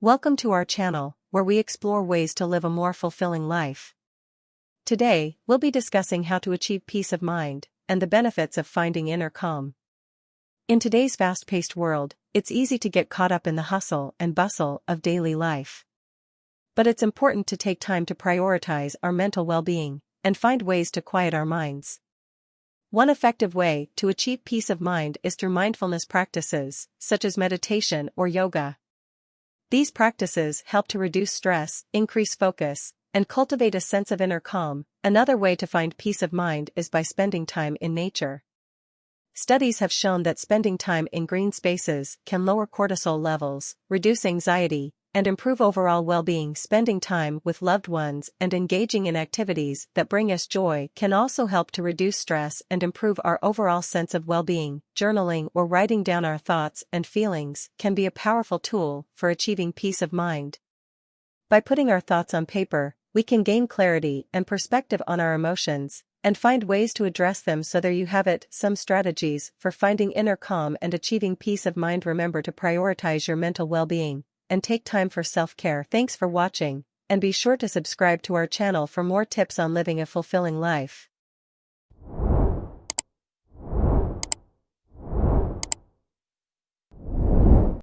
Welcome to our channel, where we explore ways to live a more fulfilling life. Today, we'll be discussing how to achieve peace of mind and the benefits of finding inner calm. In today's fast-paced world, it's easy to get caught up in the hustle and bustle of daily life. But it's important to take time to prioritize our mental well-being and find ways to quiet our minds. One effective way to achieve peace of mind is through mindfulness practices, such as meditation or yoga. These practices help to reduce stress, increase focus, and cultivate a sense of inner calm. Another way to find peace of mind is by spending time in nature. Studies have shown that spending time in green spaces can lower cortisol levels, reduce anxiety, and improve overall well-being spending time with loved ones and engaging in activities that bring us joy can also help to reduce stress and improve our overall sense of well-being. Journaling or writing down our thoughts and feelings can be a powerful tool for achieving peace of mind. By putting our thoughts on paper, we can gain clarity and perspective on our emotions and find ways to address them so there you have it some strategies for finding inner calm and achieving peace of mind remember to prioritize your mental well-being and take time for self-care. Thanks for watching, and be sure to subscribe to our channel for more tips on living a fulfilling life.